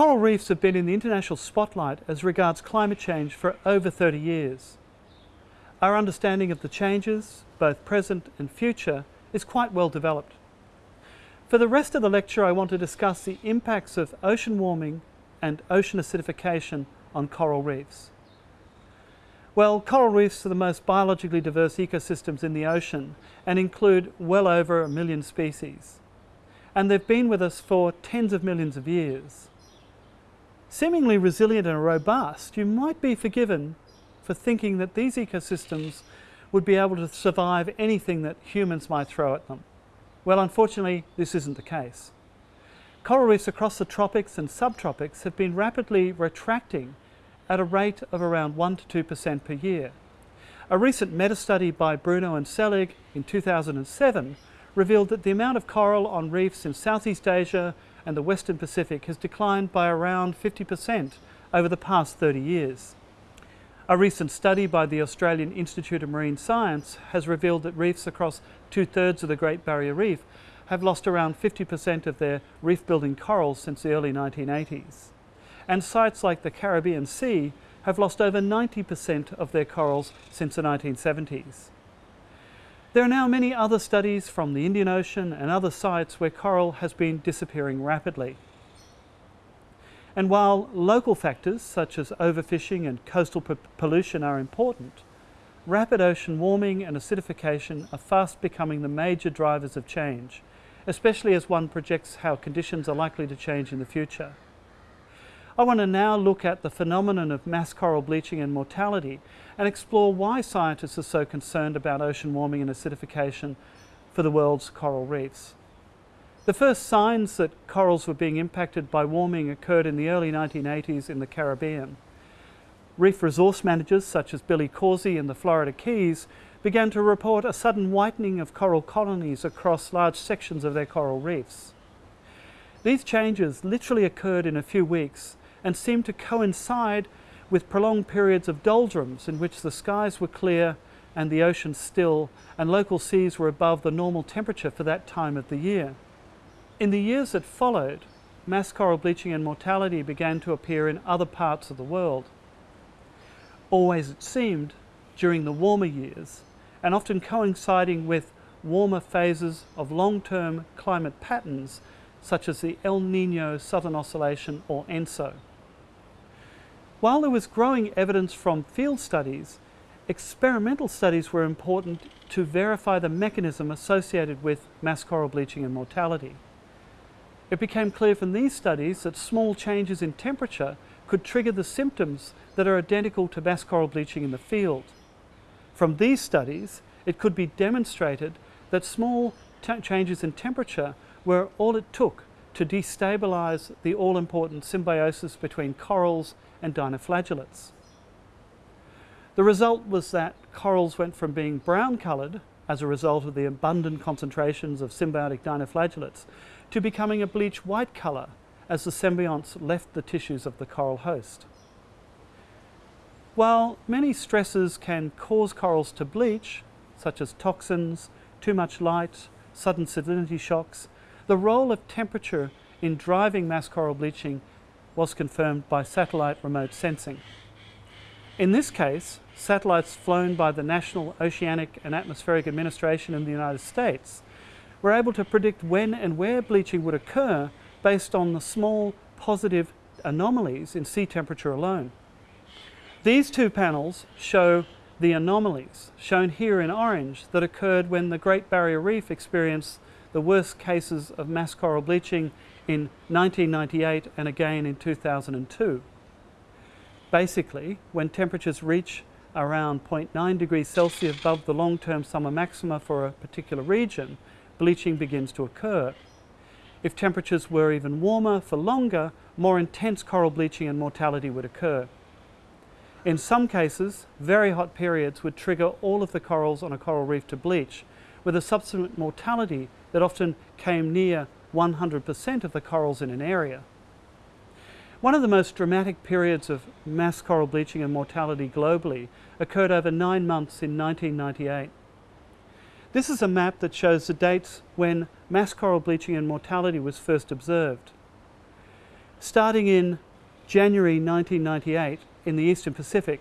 Coral reefs have been in the international spotlight as regards climate change for over 30 years. Our understanding of the changes, both present and future, is quite well developed. For the rest of the lecture I want to discuss the impacts of ocean warming and ocean acidification on coral reefs. Well, coral reefs are the most biologically diverse ecosystems in the ocean and include well over a million species. And they've been with us for tens of millions of years. Seemingly resilient and robust, you might be forgiven for thinking that these ecosystems would be able to survive anything that humans might throw at them. Well, unfortunately, this isn't the case. Coral reefs across the tropics and subtropics have been rapidly retracting at a rate of around 1 to 2% per year. A recent meta-study by Bruno and Selig in 2007 revealed that the amount of coral on reefs in Southeast Asia and the Western Pacific has declined by around 50% over the past 30 years. A recent study by the Australian Institute of Marine Science has revealed that reefs across two-thirds of the Great Barrier Reef have lost around 50% of their reef-building corals since the early 1980s. And sites like the Caribbean Sea have lost over 90% of their corals since the 1970s. There are now many other studies from the Indian Ocean and other sites where coral has been disappearing rapidly. And while local factors such as overfishing and coastal pollution are important, rapid ocean warming and acidification are fast becoming the major drivers of change, especially as one projects how conditions are likely to change in the future. I want to now look at the phenomenon of mass coral bleaching and mortality and explore why scientists are so concerned about ocean warming and acidification for the world's coral reefs. The first signs that corals were being impacted by warming occurred in the early 1980s in the Caribbean. Reef resource managers such as Billy Causey in the Florida Keys began to report a sudden whitening of coral colonies across large sections of their coral reefs. These changes literally occurred in a few weeks and seemed to coincide with prolonged periods of doldrums in which the skies were clear and the ocean still and local seas were above the normal temperature for that time of the year. In the years that followed, mass coral bleaching and mortality began to appear in other parts of the world. Always it seemed, during the warmer years, and often coinciding with warmer phases of long-term climate patterns such as the El Nino Southern Oscillation or ENSO. While there was growing evidence from field studies, experimental studies were important to verify the mechanism associated with mass coral bleaching and mortality. It became clear from these studies that small changes in temperature could trigger the symptoms that are identical to mass coral bleaching in the field. From these studies, it could be demonstrated that small changes in temperature were all it took to destabilize the all-important symbiosis between corals and dinoflagellates. The result was that corals went from being brown coloured as a result of the abundant concentrations of symbiotic dinoflagellates to becoming a bleach white colour as the symbionts left the tissues of the coral host. While many stresses can cause corals to bleach, such as toxins, too much light, sudden salinity shocks, the role of temperature in driving mass coral bleaching was confirmed by satellite remote sensing. In this case, satellites flown by the National Oceanic and Atmospheric Administration in the United States were able to predict when and where bleaching would occur based on the small positive anomalies in sea temperature alone. These two panels show the anomalies, shown here in orange, that occurred when the Great Barrier Reef experienced the worst cases of mass coral bleaching in 1998 and again in 2002. Basically, when temperatures reach around 0.9 degrees Celsius above the long-term summer maxima for a particular region, bleaching begins to occur. If temperatures were even warmer for longer, more intense coral bleaching and mortality would occur. In some cases, very hot periods would trigger all of the corals on a coral reef to bleach, with a subsequent mortality that often came near 100% of the corals in an area. One of the most dramatic periods of mass coral bleaching and mortality globally occurred over nine months in 1998. This is a map that shows the dates when mass coral bleaching and mortality was first observed. Starting in January 1998 in the Eastern Pacific,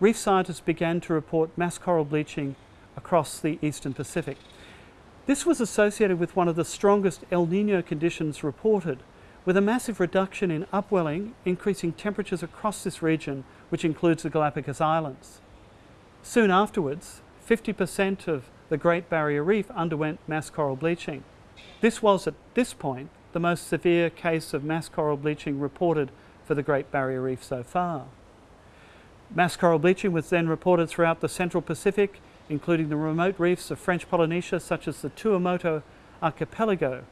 reef scientists began to report mass coral bleaching across the Eastern Pacific. This was associated with one of the strongest El Nino conditions reported, with a massive reduction in upwelling, increasing temperatures across this region, which includes the Galapagos Islands. Soon afterwards, 50% of the Great Barrier Reef underwent mass coral bleaching. This was, at this point, the most severe case of mass coral bleaching reported for the Great Barrier Reef so far. Mass coral bleaching was then reported throughout the Central Pacific, including the remote reefs of French Polynesia such as the Tuamotu archipelago,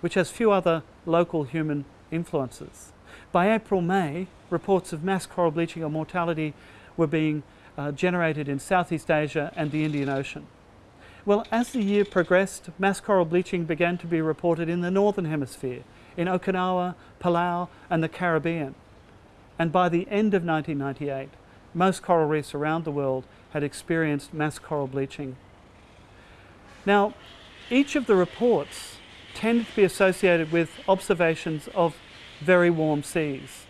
which has few other local human influences. By April-May, reports of mass coral bleaching or mortality were being uh, generated in Southeast Asia and the Indian Ocean. Well, as the year progressed, mass coral bleaching began to be reported in the Northern Hemisphere, in Okinawa, Palau and the Caribbean. And by the end of 1998, most coral reefs around the world had experienced mass coral bleaching. Now, each of the reports tended to be associated with observations of very warm seas.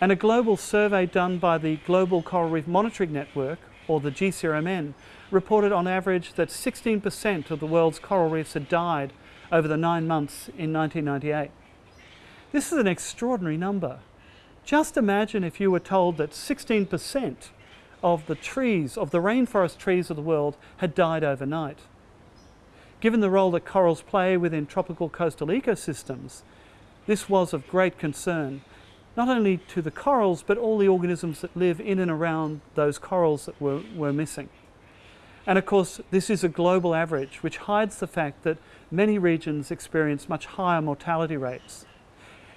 And a global survey done by the Global Coral Reef Monitoring Network, or the GCRMN, reported on average that 16% of the world's coral reefs had died over the nine months in 1998. This is an extraordinary number. Just imagine if you were told that 16% of the trees, of the rainforest trees of the world, had died overnight. Given the role that corals play within tropical coastal ecosystems, this was of great concern, not only to the corals, but all the organisms that live in and around those corals that were, were missing. And of course, this is a global average, which hides the fact that many regions experience much higher mortality rates.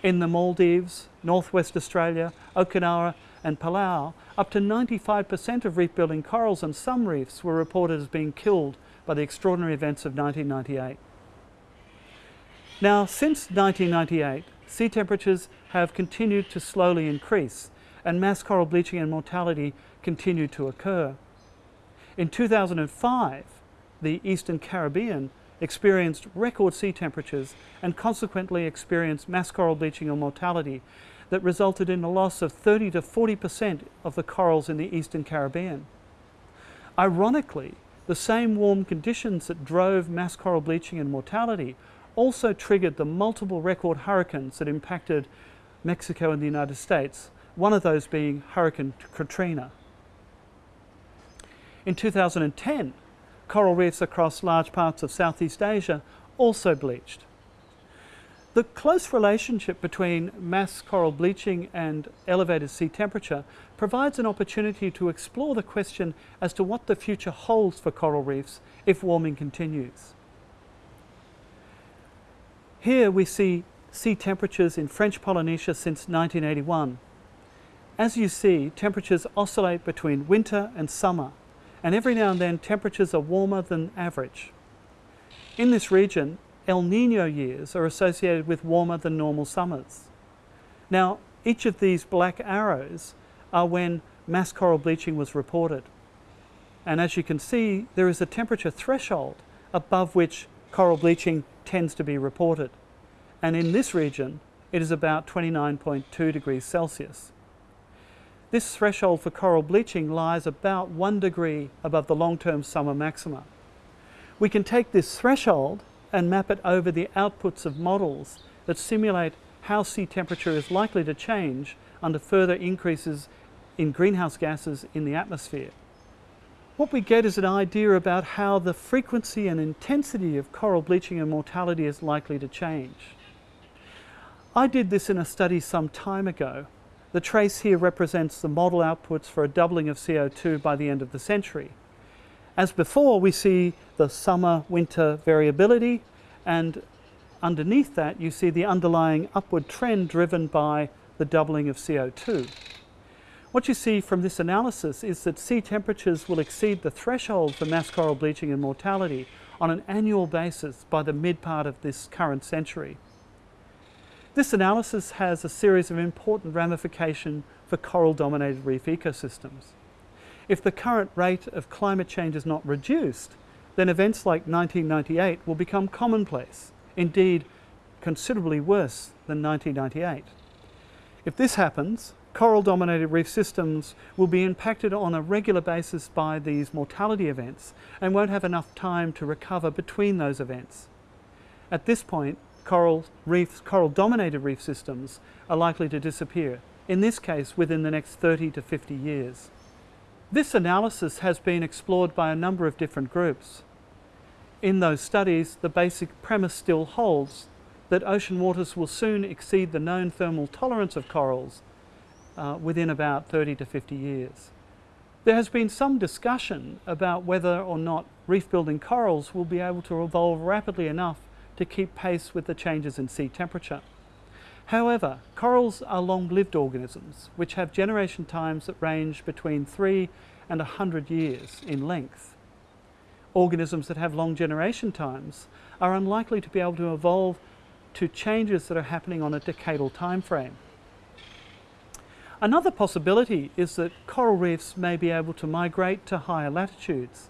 In the Maldives, Northwest Australia, Okinawa and Palau, up to 95% of reef building corals and some reefs were reported as being killed by the extraordinary events of 1998. Now, since 1998, sea temperatures have continued to slowly increase and mass coral bleaching and mortality continue to occur. In 2005, the Eastern Caribbean experienced record sea temperatures and consequently experienced mass coral bleaching and mortality that resulted in a loss of 30 to 40% of the corals in the Eastern Caribbean. Ironically, the same warm conditions that drove mass coral bleaching and mortality also triggered the multiple record hurricanes that impacted Mexico and the United States, one of those being Hurricane Katrina. In 2010, coral reefs across large parts of Southeast Asia also bleached. The close relationship between mass coral bleaching and elevated sea temperature provides an opportunity to explore the question as to what the future holds for coral reefs if warming continues. Here we see sea temperatures in French Polynesia since 1981. As you see, temperatures oscillate between winter and summer and every now and then temperatures are warmer than average. In this region, El Nino years are associated with warmer than normal summers. Now, each of these black arrows are when mass coral bleaching was reported. And as you can see, there is a temperature threshold above which coral bleaching tends to be reported. And in this region, it is about 29.2 degrees Celsius. This threshold for coral bleaching lies about one degree above the long-term summer maxima. We can take this threshold and map it over the outputs of models that simulate how sea temperature is likely to change under further increases in greenhouse gases in the atmosphere. What we get is an idea about how the frequency and intensity of coral bleaching and mortality is likely to change. I did this in a study some time ago the trace here represents the model outputs for a doubling of CO2 by the end of the century. As before, we see the summer-winter variability, and underneath that you see the underlying upward trend driven by the doubling of CO2. What you see from this analysis is that sea temperatures will exceed the threshold for mass coral bleaching and mortality on an annual basis by the mid part of this current century. This analysis has a series of important ramifications for coral-dominated reef ecosystems. If the current rate of climate change is not reduced, then events like 1998 will become commonplace. Indeed, considerably worse than 1998. If this happens, coral dominated reef systems will be impacted on a regular basis by these mortality events and won't have enough time to recover between those events. At this point, coral reefs, coral dominated reef systems are likely to disappear, in this case within the next 30 to 50 years. This analysis has been explored by a number of different groups. In those studies, the basic premise still holds that ocean waters will soon exceed the known thermal tolerance of corals uh, within about 30 to 50 years. There has been some discussion about whether or not reef building corals will be able to evolve rapidly enough to keep pace with the changes in sea temperature. However, corals are long-lived organisms which have generation times that range between 3 and 100 years in length. Organisms that have long generation times are unlikely to be able to evolve to changes that are happening on a decadal time frame. Another possibility is that coral reefs may be able to migrate to higher latitudes.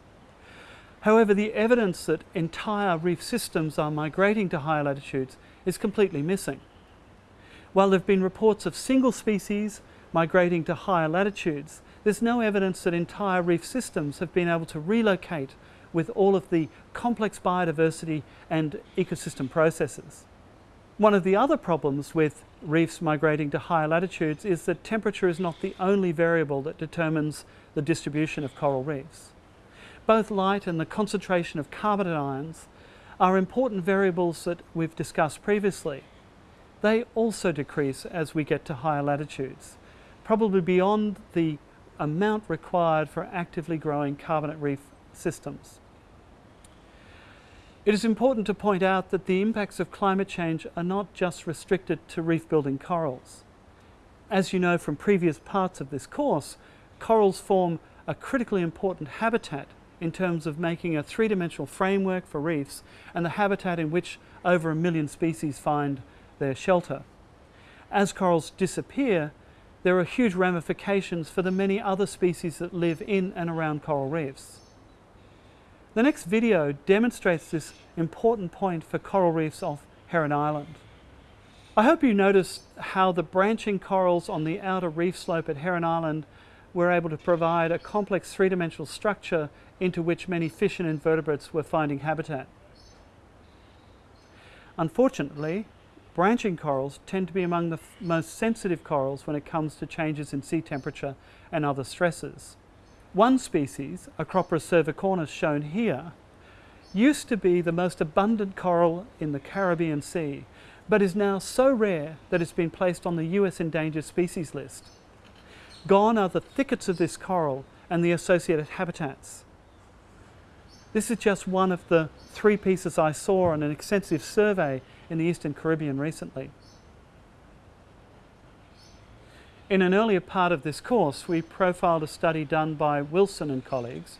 However, the evidence that entire reef systems are migrating to higher latitudes is completely missing. While there have been reports of single species migrating to higher latitudes, there's no evidence that entire reef systems have been able to relocate with all of the complex biodiversity and ecosystem processes. One of the other problems with reefs migrating to higher latitudes is that temperature is not the only variable that determines the distribution of coral reefs. Both light and the concentration of carbonate ions are important variables that we've discussed previously. They also decrease as we get to higher latitudes, probably beyond the amount required for actively growing carbonate reef systems. It is important to point out that the impacts of climate change are not just restricted to reef building corals. As you know from previous parts of this course, corals form a critically important habitat in terms of making a three-dimensional framework for reefs and the habitat in which over a million species find their shelter. As corals disappear, there are huge ramifications for the many other species that live in and around coral reefs. The next video demonstrates this important point for coral reefs off Heron Island. I hope you noticed how the branching corals on the outer reef slope at Heron Island were able to provide a complex three-dimensional structure into which many fish and invertebrates were finding habitat. Unfortunately, branching corals tend to be among the most sensitive corals when it comes to changes in sea temperature and other stresses. One species, Acropora cervicornis shown here, used to be the most abundant coral in the Caribbean Sea, but is now so rare that it's been placed on the US endangered species list. Gone are the thickets of this coral and the associated habitats. This is just one of the three pieces I saw on an extensive survey in the Eastern Caribbean recently. In an earlier part of this course, we profiled a study done by Wilson and colleagues,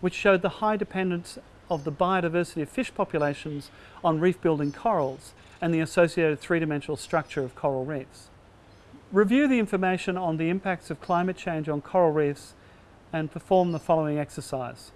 which showed the high dependence of the biodiversity of fish populations on reef-building corals and the associated three-dimensional structure of coral reefs. Review the information on the impacts of climate change on coral reefs and perform the following exercise.